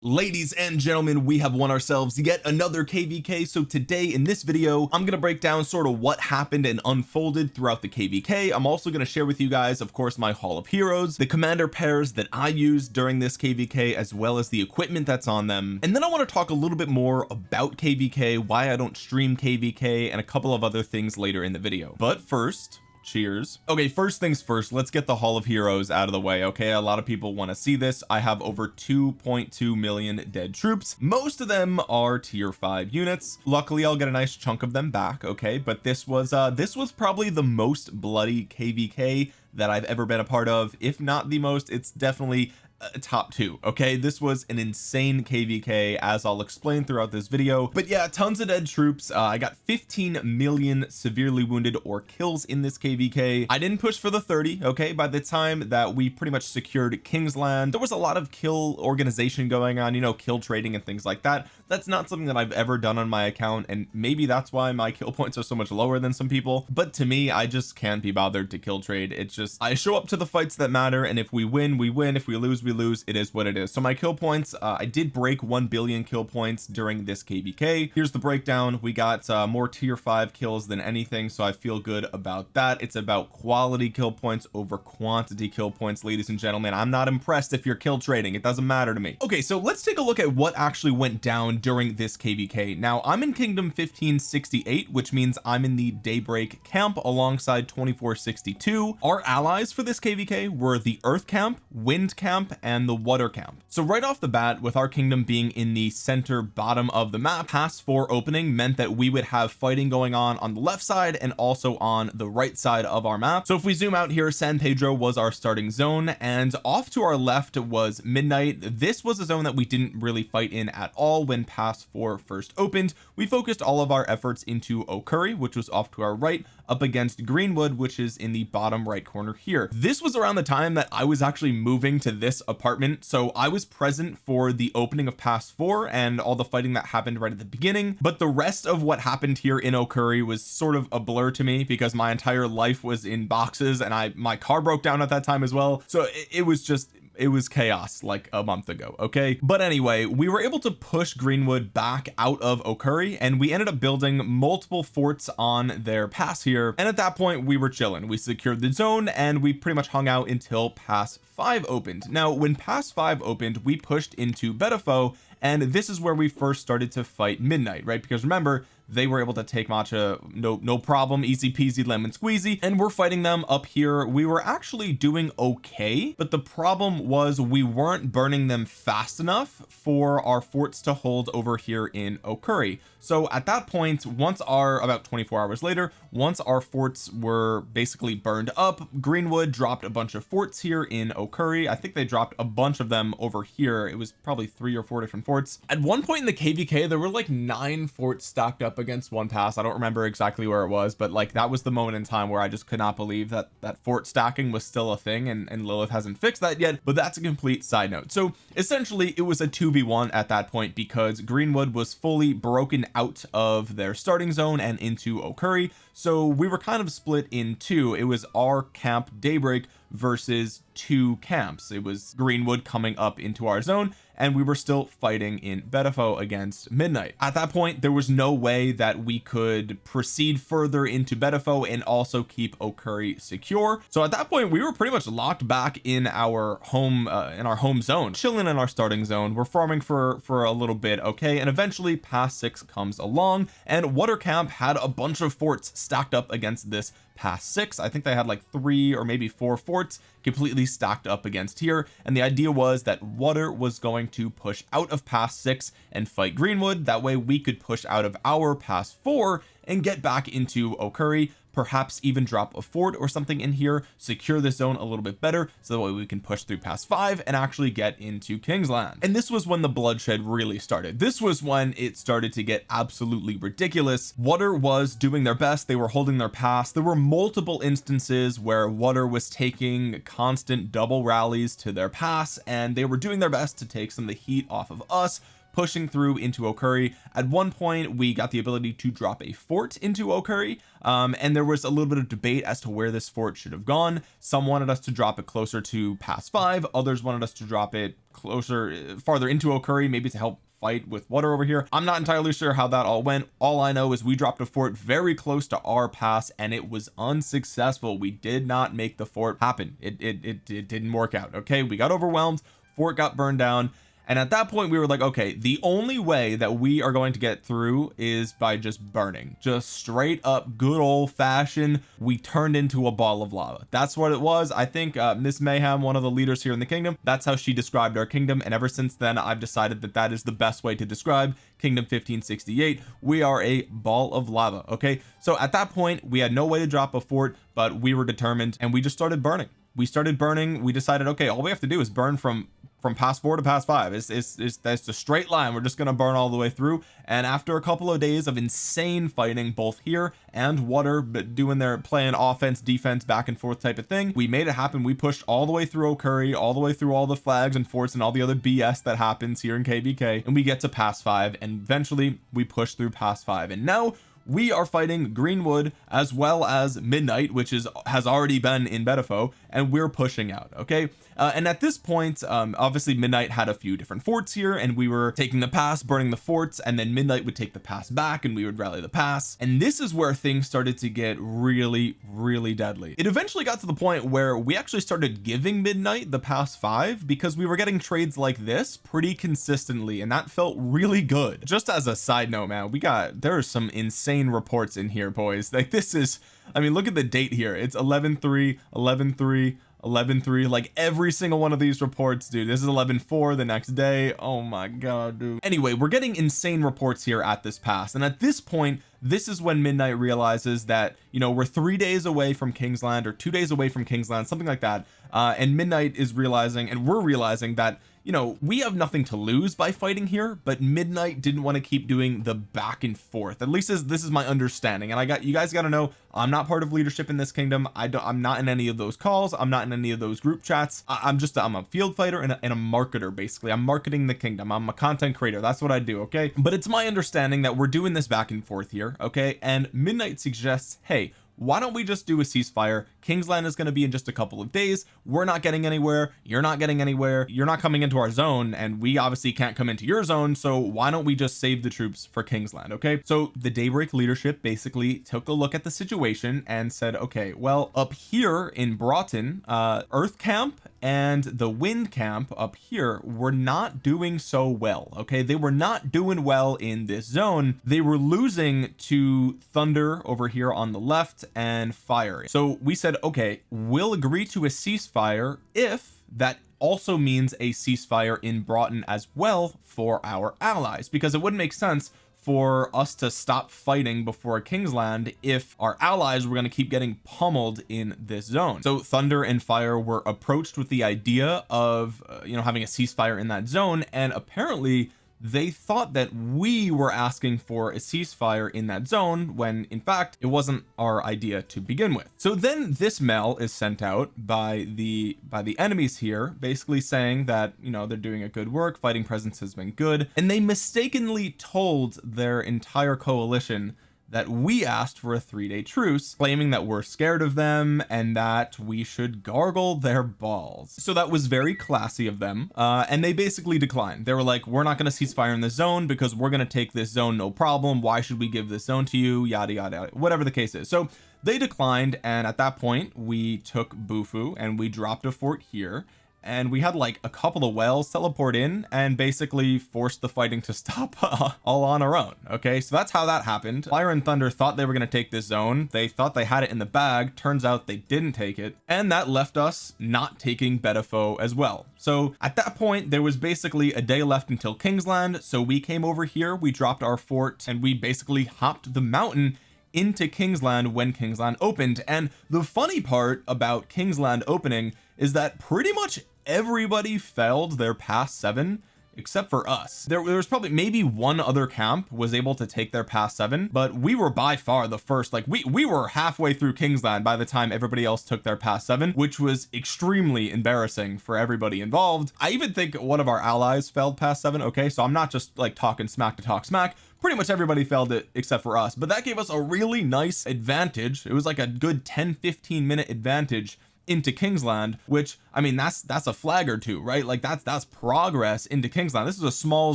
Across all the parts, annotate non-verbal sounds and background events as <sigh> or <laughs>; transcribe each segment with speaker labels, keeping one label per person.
Speaker 1: ladies and gentlemen we have won ourselves yet another kvk so today in this video I'm to break down sort of what happened and unfolded throughout the kvk I'm also to share with you guys of course my hall of heroes the commander pairs that I used during this kvk as well as the equipment that's on them. And then I want to talk a little bit more about kvk why I don't stream kvk and a couple of other things later in the video. But first cheers. Okay first things first let's get the hall of heroes out of the way okay? A lot of people want to see this. I have over 2.2 million dead troops. Most of them are tier 5 units. Luckily I'll get a nice chunk of them back okay? But this was uh this was probably the most bloody kvk that I've ever been a part of. If not the most it's definitely uh, top two okay? This was an insane kvk as I'll explain throughout this video. But yeah tons of dead troops. Uh, I got 15 million severely wounded or kills in this kvk I didn't push for the 30 okay? By the time that we pretty much secured Kingsland there was a lot of kill organization going on you know kill trading and things like that. That's not something that I've ever done on my account and maybe that's why my kill points are so much lower than some people. But to me I just can't be bothered to kill trade. It's just I show up to the fights that matter and if we win we win. If we lose we lose it is what it is. So my kill points uh, I did break 1 billion kill points during this kvk here's the breakdown. We got uh, more tier 5 kills than anything so I feel good about that. It's about quality kill points over quantity kill points ladies and gentlemen. I'm not impressed if you're kill trading. It doesn't matter to me. Okay so let's take a look at what actually went down during this kvk now I'm in kingdom 1568 which means I'm in the daybreak camp alongside 2462 our allies for this kvk were the earth camp wind camp and the water camp. So right off the bat with our kingdom being in the center bottom of the map pass four opening meant that we would have fighting going on on the left side and also on the right side of our map. So if we zoom out here San Pedro was our starting zone and off to our left was midnight. This was a zone that we didn't really fight in at all when pass four first opened. We focused all of our efforts into Okuri which was off to our right up against Greenwood which is in the bottom right corner here. This was around the time that I was actually moving to this apartment so I was present for the opening of pass four and all the fighting that happened right at the beginning but the rest of what happened here in Okuri was sort of a blur to me because my entire life was in boxes and I my car broke down at that time as well. So it, it was just it was chaos like a month ago okay? But anyway we were able to push Greenwood back out of Okuri and we ended up building multiple forts on their pass here. And at that point we were chilling. We secured the zone and we pretty much hung out until pass 5 opened. Now when pass 5 opened we pushed into Betafo and this is where we first started to fight midnight right? Because remember they were able to take matcha no no problem easy peasy lemon squeezy and we're fighting them up here. We were actually doing okay but the problem was we weren't burning them fast enough for our forts to hold over here in Okuri. So at that point once our about 24 hours later once our forts were basically burned up Greenwood dropped a bunch of forts here in Okuri. I think they dropped a bunch of them over here. It was probably three or four different forts. At one point in the kvk there were like nine forts stacked up against one pass. I don't remember exactly where it was but like that was the moment in time where I just could not believe that that fort stacking was still a thing and, and Lilith hasn't fixed that yet but that's a complete side note. So essentially it was a 2v1 at that point because Greenwood was fully broken out of their starting zone and into Okuri. So we were kind of split in two. It was our camp daybreak versus two camps. It was Greenwood coming up into our zone and we were still fighting in Betafo against Midnight. At that point there was no way that we could proceed further into Betafo and also keep Okuri secure. So at that point we were pretty much locked back in our home uh, in our home zone. Chilling in our starting zone. We're farming for for a little bit okay? And eventually pass six comes along and Water Camp had a bunch of forts stacked up against this pass six. I think they had like three or maybe four forts completely stacked up against here. And the idea was that water was going to push out of past six and fight Greenwood. That way we could push out of our past four and get back into Okuri perhaps even drop a fort or something in here secure the zone a little bit better so that way we can push through past five and actually get into Kingsland and this was when the bloodshed really started. This was when it started to get absolutely ridiculous. Water was doing their best. They were holding their pass there were multiple instances where water was taking constant double rallies to their pass and they were doing their best to take some of the heat off of us pushing through into Okuri. At one point we got the ability to drop a fort into Okuri um, and there was a little bit of debate as to where this fort should have gone. Some wanted us to drop it closer to pass five. Others wanted us to drop it closer farther into Okuri maybe to help fight with water over here. I'm not entirely sure how that all went. All I know is we dropped a fort very close to our pass and it was unsuccessful. We did not make the fort happen. It it, it, it didn't work out. Okay we got overwhelmed. Fort got burned down and at that point we were like okay the only way that we are going to get through is by just burning. Just straight up good old-fashioned we turned into a ball of lava. That's what it was. I think uh, Miss Mayhem one of the leaders here in the kingdom that's how she described our kingdom. And ever since then I've decided that that is the best way to describe kingdom 1568 we are a ball of lava okay? So at that point we had no way to drop a fort but we were determined and we just started burning. We started burning. We decided okay all we have to do is burn from from pass four to pass five. It's, it's, it's that's a straight line. We're just to burn all the way through. And after a couple of days of insane fighting both here and water but doing their playing offense defense back and forth type of thing we made it happen. We pushed all the way through Okuri all the way through all the flags and forts and all the other BS that happens here in KVK and we get to pass five and eventually we push through pass five. And now we are fighting Greenwood as well as Midnight which is has already been in Bettafo and we're pushing out okay? Uh, and at this point um, obviously Midnight had a few different forts here and we were taking the pass burning the forts and then Midnight would take the pass back and we would rally the pass. And this is where things started to get really really deadly. It eventually got to the point where we actually started giving Midnight the pass five because we were getting trades like this pretty consistently and that felt really good. Just as a side note man we got there are some insane insane reports in here boys. Like this is I mean look at the date here. It's 11 3 11 3 11 3 like every single one of these reports dude. This is 11 4 the next day. Oh my god dude. Anyway we're getting insane reports here at this pass. And at this point this is when midnight realizes that you know we're three days away from Kingsland or two days away from Kingsland something like that. Uh and midnight is realizing and we're realizing that you know we have nothing to lose by fighting here but midnight didn't want to keep doing the back and forth. At least as this is my understanding and I got you guys got to know I'm not part of leadership in this kingdom. I don't I'm not in any of those calls. I'm not in any of those group chats. I, am just I'm a field fighter and a, and a marketer basically. I'm marketing the kingdom. I'm a content creator. That's what I do okay? But it's my understanding that we're doing this back and forth here okay? And midnight suggests hey why don't we just do a ceasefire? Kingsland is going to be in just a couple of days. We're not getting anywhere. You're not getting anywhere. You're not coming into our zone and we obviously can't come into your zone so why don't we just save the troops for Kingsland okay? So the daybreak leadership basically took a look at the situation and said okay well up here in Broughton uh earth camp and the wind camp up here were not doing so well okay? They were not doing well in this zone. They were losing to thunder over here on the left and fire. So we said okay we'll agree to a ceasefire if that also means a ceasefire in Broughton as well for our allies because it wouldn't make sense for us to stop fighting before Kingsland if our allies were going to keep getting pummeled in this zone. So thunder and fire were approached with the idea of uh, you know having a ceasefire in that zone and apparently they thought that we were asking for a ceasefire in that zone when in fact it wasn't our idea to begin with. So then this mail is sent out by the by the enemies here basically saying that you know they're doing a good work fighting presence has been good and they mistakenly told their entire coalition that we asked for a three-day truce claiming that we're scared of them and that we should gargle their balls. So that was very classy of them uh and they basically declined. They were like we're not going to cease fire in the zone because we're going to take this zone no problem. Why should we give this zone to you? Yada yada, yada whatever the case is. So they declined and at that point we took Bufu and we dropped a fort here and we had like a couple of whales teleport in and basically forced the fighting to <laughs> stop uh, all on our own okay? So that's how that happened. Fire and thunder thought they were going to take this zone. They thought they had it in the bag. Turns out they didn't take it. And that left us not taking Bettafo as well. So at that point there was basically a day left until Kingsland. So we came over here we dropped our fort and we basically hopped the mountain into Kingsland when Kingsland opened. And the funny part about Kingsland opening is that pretty much everybody failed their past seven except for us. There, there was probably maybe one other camp was able to take their past seven but we were by far the first. Like we we were halfway through Kingsland by the time everybody else took their past seven which was extremely embarrassing for everybody involved. I even think one of our allies failed past seven okay? So I'm not just like talking smack to talk smack. Pretty much everybody failed it except for us but that gave us a really nice advantage. It was like a good 10 15 minute advantage into Kingsland which I mean that's that's a flag or two right? Like that's that's progress into Kingsland this is a small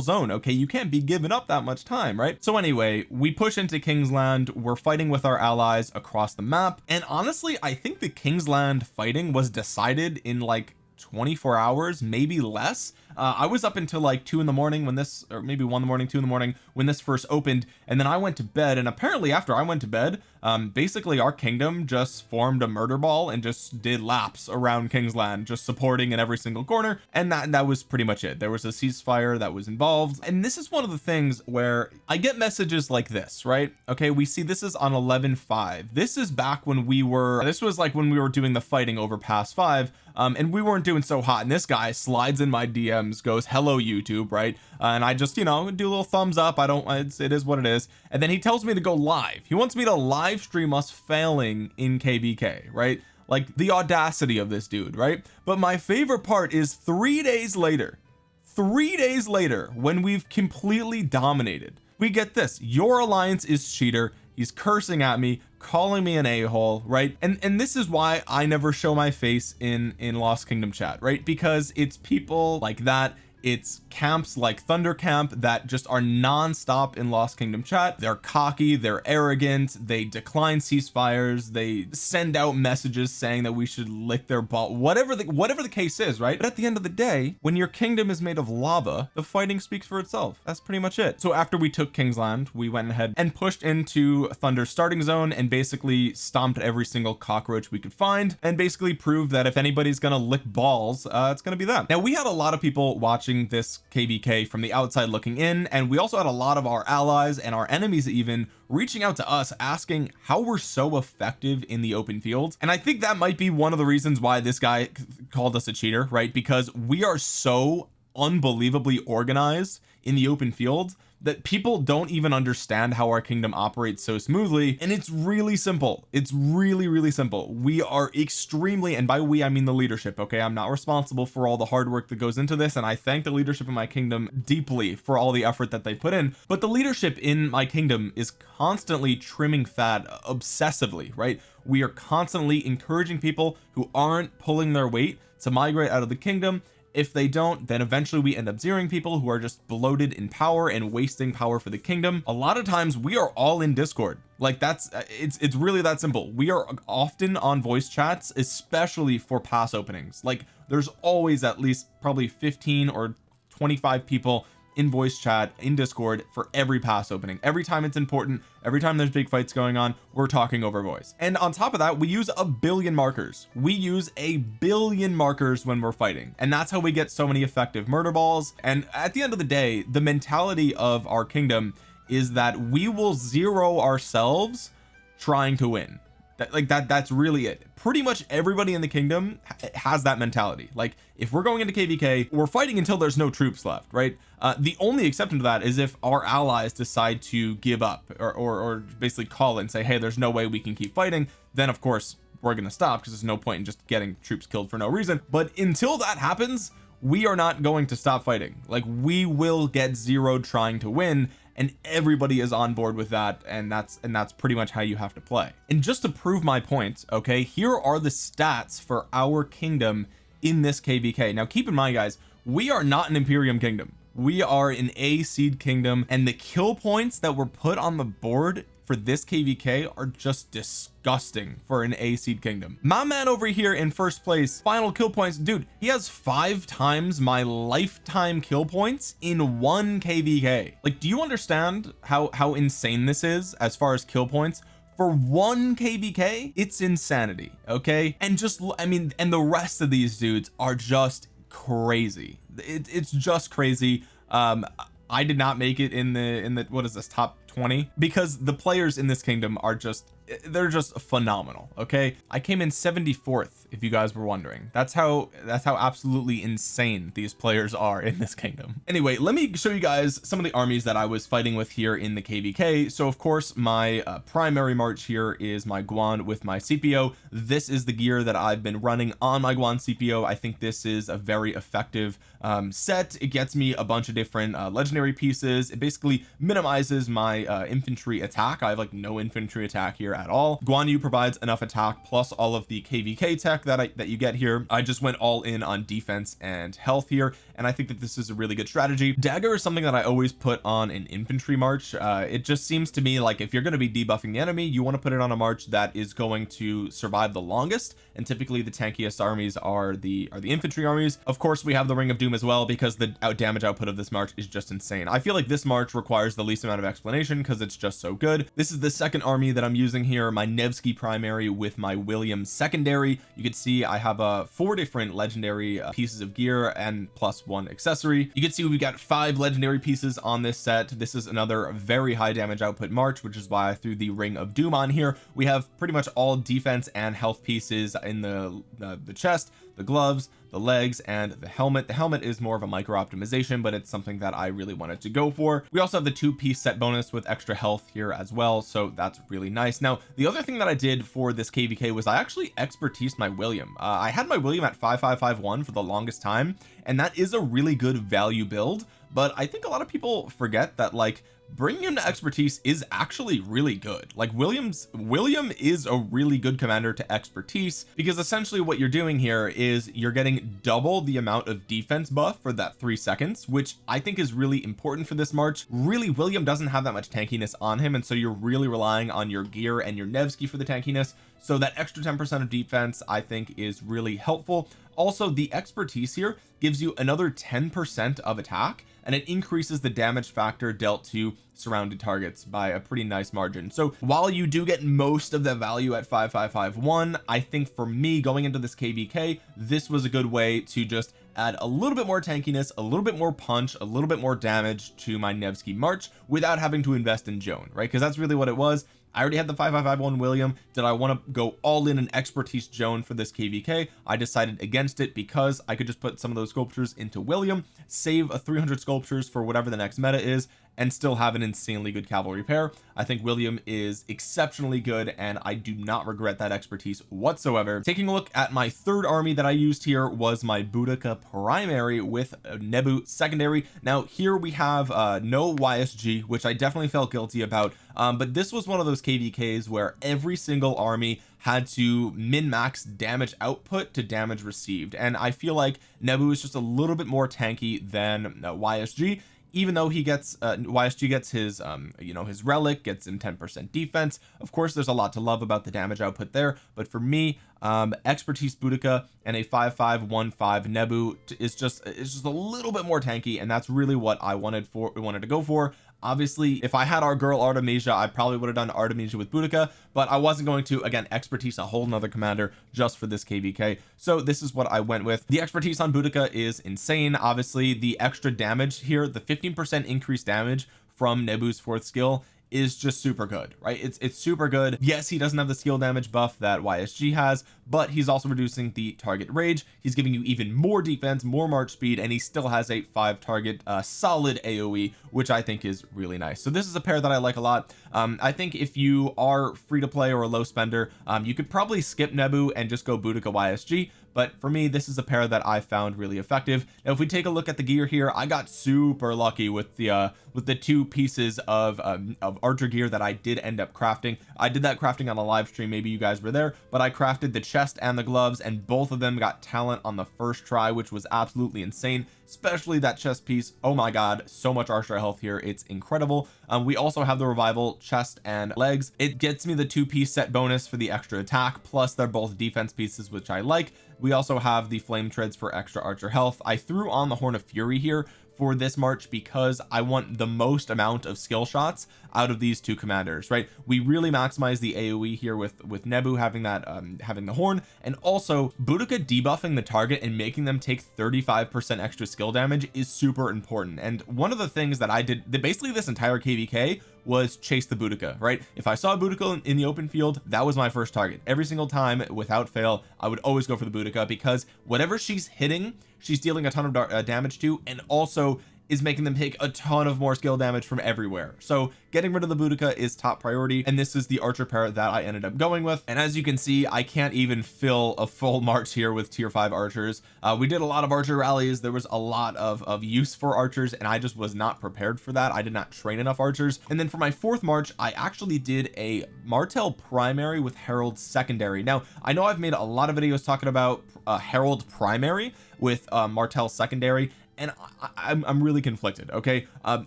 Speaker 1: zone okay? You can't be giving up that much time right? So anyway we push into Kingsland we're fighting with our allies across the map. And honestly I think the Kingsland fighting was decided in like 24 hours maybe less uh, I was up until like two in the morning when this or maybe one in the morning two in the morning when this first opened and then I went to bed and apparently after I went to bed um basically our kingdom just formed a murder ball and just did laps around Kingsland just supporting in every single corner and that that was pretty much it. There was a ceasefire that was involved and this is one of the things where I get messages like this right? Okay we see this is on 11 5 this is back when we were this was like when we were doing the fighting over past five um and we weren't doing so hot and this guy slides in my Goes hello YouTube right? Uh, and I just you know do a little thumbs up. I don't it's, it is what it is. And then he tells me to go live. He wants me to live stream us failing in kvk right? Like the audacity of this dude right? But my favorite part is three days later three days later when we've completely dominated we get this. Your alliance is cheater. He's cursing at me calling me an a-hole right? And and this is why I never show my face in in Lost Kingdom chat right? Because it's people like that it's camps like thunder camp that just are non-stop in lost kingdom chat. They're cocky they're arrogant they decline ceasefires they send out messages saying that we should lick their ball whatever the whatever the case is right? But at the end of the day when your kingdom is made of lava the fighting speaks for itself. That's pretty much it. So after we took Kingsland we went ahead and pushed into thunder starting zone and basically stomped every single cockroach we could find and basically proved that if anybody's gonna lick balls uh it's gonna be them. Now we had a lot of people watching watching this kvk from the outside looking in and we also had a lot of our allies and our enemies even reaching out to us asking how we're so effective in the open field and I think that might be one of the reasons why this guy called us a cheater right? Because we are so unbelievably organized in the open field that people don't even understand how our kingdom operates so smoothly and it's really simple. It's really really simple. We are extremely and by we I mean the leadership okay? I'm not responsible for all the hard work that goes into this and I thank the leadership in my kingdom deeply for all the effort that they put in but the leadership in my kingdom is constantly trimming fat obsessively right? We are constantly encouraging people who aren't pulling their weight to migrate out of the kingdom if they don't then eventually we end up zeroing people who are just bloated in power and wasting power for the kingdom. A lot of times we are all in discord. Like that's uh, it's it's really that simple. We are often on voice chats especially for pass openings. Like there's always at least probably 15 or 25 people in voice chat in discord for every pass opening. Every time it's important every time there's big fights going on we're talking over voice. And on top of that we use a billion markers. We use a billion markers when we're fighting. And that's how we get so many effective murder balls. And at the end of the day the mentality of our kingdom is that we will zero ourselves trying to win that like that that's really it. Pretty much everybody in the kingdom has that mentality. Like if we're going into kvk we're fighting until there's no troops left right? Uh, the only exception to that is if our allies decide to give up or, or, or basically call and say hey there's no way we can keep fighting then of course we're to stop because there's no point in just getting troops killed for no reason. But until that happens we are not going to stop fighting. Like we will get zeroed trying to win and everybody is on board with that and that's and that's pretty much how you have to play. And just to prove my point okay here are the stats for our kingdom in this kvk now keep in mind guys we are not an imperium kingdom. We are an a seed kingdom and the kill points that were put on the board for this kvk are just disgusting for an a seed kingdom. My man over here in first place final kill points dude he has five times my lifetime kill points in one kvk like do you understand how how insane this is as far as kill points? For one kvk it's insanity okay? And just I mean and the rest of these dudes are just crazy. It, it's just crazy. Um I did not make it in the in the what is this top 20 because the players in this kingdom are just they're just phenomenal okay? I came in 74th if you guys were wondering. That's how that's how absolutely insane these players are in this kingdom. Anyway let me show you guys some of the armies that I was fighting with here in the kvk so of course my uh, primary march here is my Guan with my CPO this is the gear that I've been running on my Guan CPO I think this is a very effective um, set it gets me a bunch of different uh, legendary pieces. It basically minimizes my uh, infantry attack. I have like no infantry attack here at all. Guan Yu provides enough attack plus all of the kvk tech that I that you get here. I just went all in on defense and health here and I think that this is a really good strategy. Dagger is something that I always put on an infantry march. Uh, it just seems to me like if you're going to be debuffing the enemy you want to put it on a march that is going to survive the longest and typically the tankiest armies are the are the infantry armies. Of course we have the ring of doom as well because the out damage output of this march is just insane. I feel like this march requires the least amount of explanation because it's just so good. This is the second army that I'm using here my Nevsky primary with my William secondary. You can see I have uh four different legendary uh, pieces of gear and plus one accessory. You can see we've got five legendary pieces on this set. This is another very high damage output march which is why I threw the ring of doom on here. We have pretty much all defense and health pieces in the uh, the chest the gloves the legs and the helmet. The helmet is more of a micro optimization but it's something that I really wanted to go for. We also have the two piece set bonus with extra health here as well so that's really nice. Now the other thing that I did for this kvk was I actually expertise my William. Uh, I had my William at 5551 for the longest time and that is a really good value build but I think a lot of people forget that like bringing him to expertise is actually really good. Like Williams William is a really good commander to expertise because essentially what you're doing here is you're getting double the amount of defense buff for that three seconds which I think is really important for this march. Really William doesn't have that much tankiness on him and so you're really relying on your gear and your Nevsky for the tankiness so that extra 10 percent of defense I think is really helpful. Also the expertise here gives you another 10 percent of attack and it increases the damage factor dealt to surrounded targets by a pretty nice margin. So while you do get most of the value at 5551 I think for me going into this kvk this was a good way to just add a little bit more tankiness a little bit more punch a little bit more damage to my Nevsky March without having to invest in Joan right? Because that's really what it was I already had the 5551 William. Did I want to go all in an expertise Joan for this kvk I decided against it because I could just put some of those sculptures into William save a 300 sculptures for whatever the next meta is and still have an insanely good cavalry pair. I think William is exceptionally good and I do not regret that expertise whatsoever. Taking a look at my third army that I used here was my Boudica primary with Nebu secondary. Now here we have uh no YSG which I definitely felt guilty about um, but this was one of those KVKs where every single army had to min max damage output to damage received and I feel like Nebu is just a little bit more tanky than uh, YSG even though he gets uh, YSG gets his um you know his relic gets him 10 percent defense of course there's a lot to love about the damage output there but for me um expertise Boudica and a 5515 Nebu is just it's just a little bit more tanky and that's really what I wanted for we wanted to go for. Obviously if I had our girl Artemisia I probably would have done Artemisia with Boudica but I wasn't going to again expertise a whole nother commander just for this kvk so this is what I went with. The expertise on Boudica is insane. Obviously the extra damage here the 15 percent increased damage from Nebu's fourth skill is just super good right? It's it's super good. Yes he doesn't have the skill damage buff that YSG has but he's also reducing the target rage. He's giving you even more defense more march speed and he still has a five target uh, solid AoE which I think is really nice. So this is a pair that I like a lot. Um, I think if you are free to play or a low spender um, you could probably skip Nebu and just go Boudica YSG but for me this is a pair that I found really effective. Now if we take a look at the gear here I got super lucky with the uh with the two pieces of um, of archer gear that I did end up crafting. I did that crafting on a live stream. Maybe you guys were there but I crafted the chest and the gloves and both of them got talent on the first try which was absolutely insane especially that chest piece. Oh my god so much archer health here. It's incredible. Um, we also have the revival chest and legs. It gets me the two piece set bonus for the extra attack plus they're both defense pieces which I like we also have the flame treads for extra archer health. I threw on the horn of fury here for this march because I want the most amount of skill shots out of these two commanders right? We really maximize the AoE here with with Nebu having that um having the horn and also Boudica debuffing the target and making them take 35 percent extra skill damage is super important. And one of the things that I did that basically this entire kvk was chase the Boudica right? If I saw a Boudica in, in the open field that was my first target. Every single time without fail I would always go for the Boudica because whatever she's hitting she's dealing a ton of uh, damage to and also is making them take a ton of more skill damage from everywhere. So getting rid of the Boudica is top priority and this is the archer pair that I ended up going with. And as you can see I can't even fill a full <laughs> march here with tier 5 archers. Uh, we did a lot of archer rallies. There was a lot of of use for archers and I just was not prepared for that. I did not train enough archers. And then for my fourth march I actually did a Martel primary with Harald secondary. Now I know I've made a lot of videos talking about uh, Harald primary with uh, Martel secondary and I, am I'm really conflicted okay? Um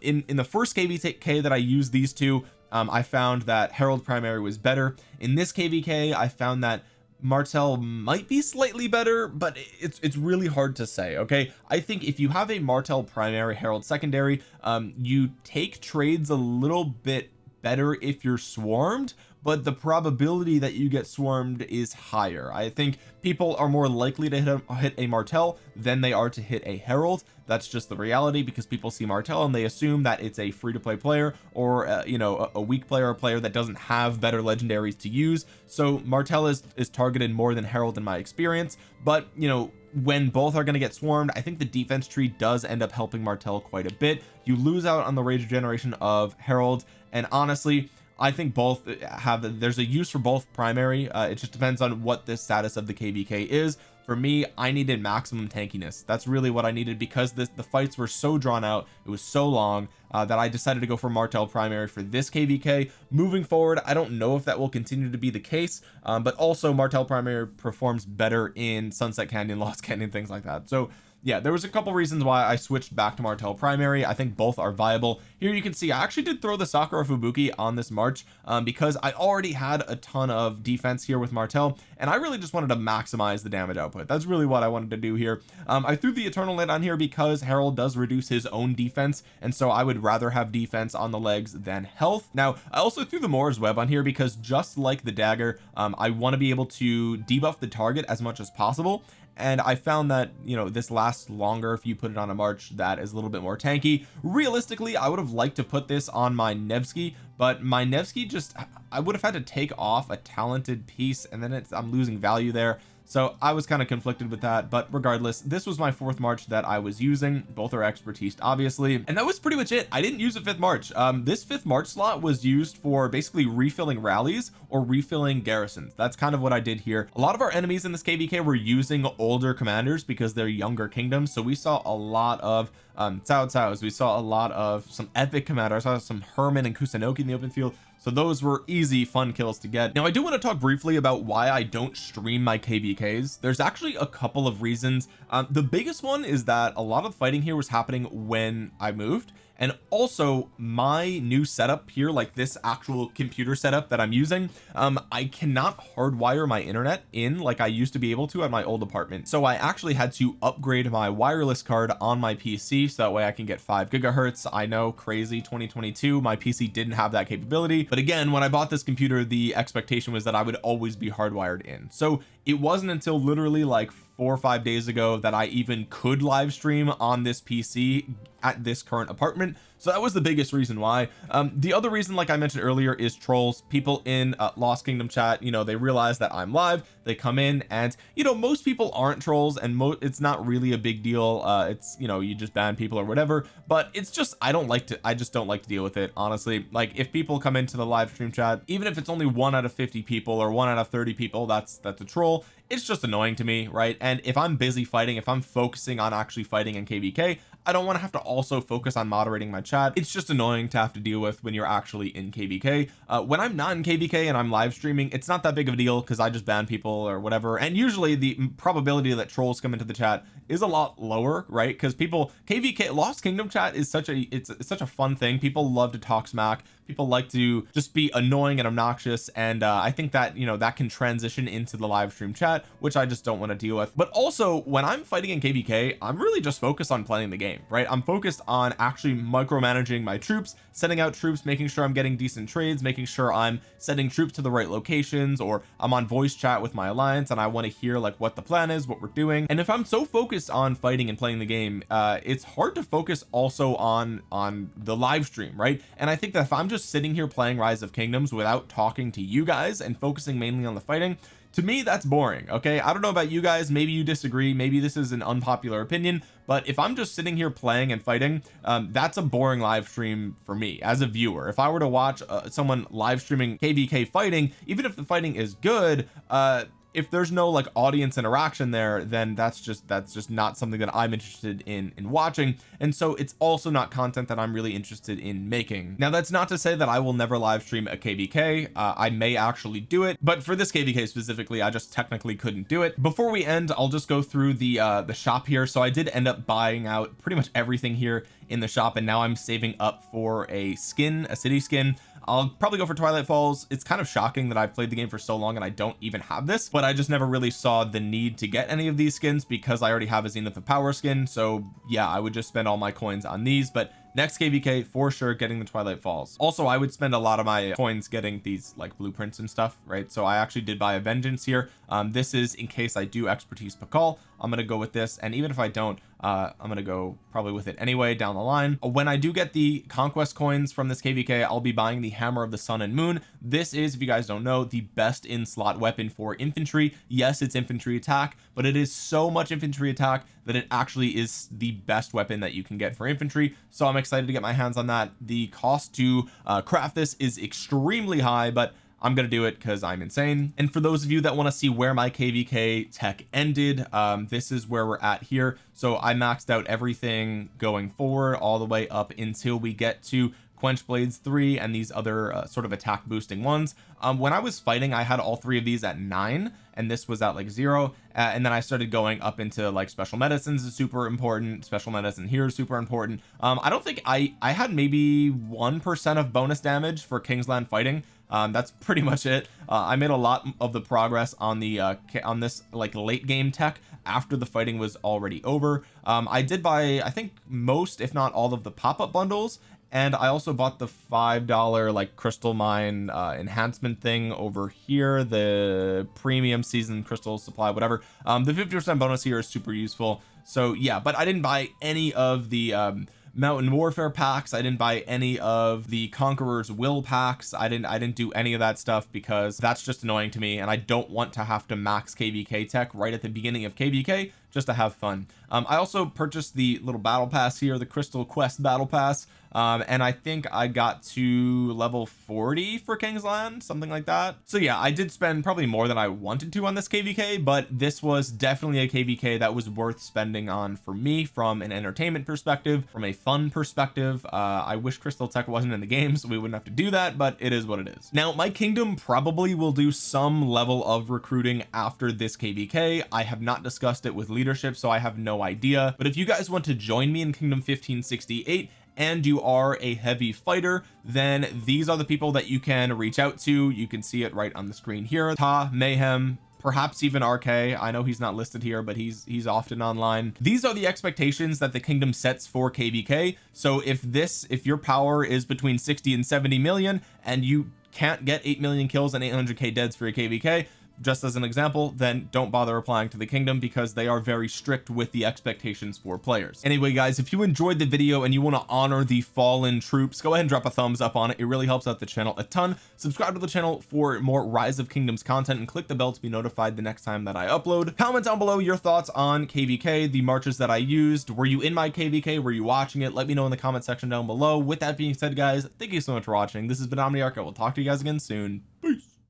Speaker 1: in in the first kvk that I used these two um I found that Harald primary was better. In this kvk I found that Martel might be slightly better but it's it's really hard to say okay? I think if you have a Martel primary Harald secondary um you take trades a little bit better if you're swarmed but the probability that you get swarmed is higher. I think people are more likely to hit a, hit a Martel than they are to hit a Harald. That's just the reality because people see Martel and they assume that it's a free-to-play player or uh, you know a, a weak player a player that doesn't have better legendaries to use. So Martel is is targeted more than Harald in my experience. But you know when both are going to get swarmed I think the defense tree does end up helping Martel quite a bit. You lose out on the rage generation of Harald and honestly I think both have there's a use for both primary. Uh, it just depends on what the status of the kvk is. For me I needed maximum tankiness. That's really what I needed because this the fights were so drawn out. It was so long uh, that I decided to go for Martel primary for this kvk moving forward I don't know if that will continue to be the case um, but also Martel primary performs better in Sunset Canyon <laughs> Lost Canyon things like that. So yeah there was a couple reasons why I switched back to Martel primary. I think both are viable. Here you can see I actually did throw the Sakura Fubuki on this March um, because I already had a ton of defense here with Martel and I really just wanted to maximize the damage output. That's really what I wanted to do here. Um, I threw the Eternal Knight on here because Harald does reduce his own defense and so I would rather have defense on the legs than health. Now I also threw the Mora's Web on here because just like the dagger um, I want to be able to debuff the target as much as possible and I found that you know this lasts longer if you put it on a march that is a little bit more tanky. Realistically I would have liked to put this on my Nevsky but my Nevsky just I would have had to take off a talented piece and then it's I'm losing value there so I was kind of conflicted with that but regardless this was my fourth march that I was using. Both are expertise obviously. And that was pretty much it. I didn't use a fifth march. Um this fifth march slot was used for basically refilling rallies or refilling garrisons. That's kind of what I did here. A lot of our enemies in this kvk were using older commanders because they're younger kingdoms so we saw a lot of um Cao Cao's we saw a lot of some epic commanders. I saw some Herman and Kusunoki in the open field so those were easy fun kills to get. Now I do want to talk briefly about why I don't stream my kvks there's actually a couple of reasons. Um, the biggest one is that a lot of fighting here was happening when I moved and also my new setup here like this actual computer setup that I'm using um I cannot hardwire my internet in like I used to be able to at my old apartment. So I actually had to upgrade my wireless card on my PC so that way I can get five gigahertz. I know crazy 2022 my PC didn't have that capability. But again when I bought this computer the expectation was that I would always be hardwired in. So it wasn't until literally like four or five days ago that I even could live stream on this PC at this current apartment so that was the biggest reason why. Um the other reason like I mentioned earlier is trolls. People in uh, Lost Kingdom chat you know they realize that I'm live. They come in and you know most people aren't trolls and it's not really a big deal. Uh it's you know you just ban people or whatever. But it's just I don't like to I just don't like to deal with it honestly. Like if people come into the live stream chat even if it's only one out of 50 people or one out of 30 people that's that's a troll. It's just annoying to me right? And if I'm busy fighting if I'm focusing on actually fighting in kvk I don't want to have to also focus on moderating my chat. It's just annoying to have to deal with when you're actually in kvk uh, when I'm not in kvk and I'm live streaming it's not that big of a deal because I just ban people or whatever. And usually the probability that trolls come into the chat is a lot lower right? Because people kvk lost kingdom chat is such a it's, it's such a fun thing. People love to talk smack people like to just be annoying and obnoxious and uh, I think that you know that can transition into the live stream chat which I just don't want to deal with. But also when I'm fighting in kvk I'm really just focused on playing the game game right? I'm focused on actually micromanaging my troops sending out troops making sure I'm getting decent trades making sure I'm sending troops to the right locations or I'm on voice chat with my alliance and I want to hear like what the plan is what we're doing. And if I'm so focused on fighting and playing the game uh it's hard to focus also on on the live stream right? And I think that if I'm just sitting here playing rise of kingdoms without talking to you guys and focusing mainly on the fighting to me that's boring okay? I don't know about you guys. Maybe you disagree. Maybe this is an unpopular opinion. But if I'm just sitting here playing and fighting um, that's a boring live stream for me as a viewer. If I were to watch uh, someone live streaming kvk fighting even if the fighting is good uh if there's no like audience interaction there then that's just that's just not something that I'm interested in in watching. And so it's also not content that I'm really interested in making. Now that's not to say that I will never live stream a kvk uh, I may actually do it but for this kvk specifically I just technically couldn't do it. Before we end I'll just go through the uh the shop here. So I did end up buying out pretty much everything here in the shop and now I'm saving up for a skin a city skin I'll probably go for Twilight Falls. It's kind of shocking that I've played the game for so long and I don't even have this but I just never really saw the need to get any of these skins because I already have a Zenith of Power skin. So yeah I would just spend all my coins on these but next kvk for sure getting the twilight falls. Also I would spend a lot of my coins getting these like blueprints and stuff right? So I actually did buy a vengeance here. Um this is in case I do expertise Pakal I'm gonna go with this and even if I don't uh I'm gonna go probably with it anyway down the line. When I do get the conquest coins from this kvk I'll be buying the hammer of the sun and moon. This is if you guys don't know the best in slot weapon for infantry. Yes it's infantry attack but it is so much infantry attack that it actually is the best weapon that you can get for infantry. So I'm excited to get my hands on that. The cost to uh, craft this is extremely high but I'm gonna do it because I'm insane. And for those of you that want to see where my kvk tech ended um this is where we're at here. So I maxed out everything going forward all the way up until we get to quench blades 3 and these other uh, sort of attack boosting ones. Um when I was fighting I had all three of these at nine and this was at like zero. Uh, and then I started going up into like special medicines is super important special medicine here is super important. Um I don't think I I had maybe one percent of bonus damage for Kingsland fighting um that's pretty much it. Uh, I made a lot of the progress on the uh on this like late game tech after the fighting was already over. Um I did buy I think most if not all of the pop-up bundles and I also bought the five dollar like crystal mine uh enhancement thing over here the premium season crystal supply whatever. Um the 50 percent bonus here is super useful. So yeah but I didn't buy any of the um mountain warfare packs. I didn't buy any of the conqueror's will packs. I didn't I didn't do any of that stuff because that's just annoying to me and I don't want to have to max kvk tech right at the beginning of kvk just to have fun. Um, I also purchased the little battle pass here the crystal quest battle pass um, and I think I got to level 40 for Kingsland something like that. So yeah I did spend probably more than I wanted to on this kvk but this was definitely a kvk that was worth spending on for me from an entertainment perspective from a fun perspective. Uh, I wish crystal tech wasn't in the game so we wouldn't have to do that but it is what it is. Now my kingdom probably will do some level of recruiting after this kvk I have not discussed it with leadership so I have no idea. But if you guys want to join me in kingdom 1568 and you are a heavy fighter then these are the people that you can reach out to. You can see it right on the screen here. Ta mayhem perhaps even RK I know he's not listed here but he's he's often online. These are the expectations that the kingdom sets for kvk so if this if your power is between 60 and 70 million and you can't get 8 million kills and 800k deads for a kvk just as an example then don't bother applying to the kingdom because they are very strict with the expectations for players. Anyway guys if you enjoyed the video and you want to honor the fallen troops go ahead and drop a thumbs up on it. It really helps out the channel a ton. Subscribe to the channel for more rise of kingdoms content and click the bell to be notified the next time that I upload. Comment down below your thoughts on kvk the marches that I used. Were you in my kvk were you watching it? Let me know in the comment section down below. With that being said guys thank you so much for watching. This has been Omniarch. I will talk to you guys again soon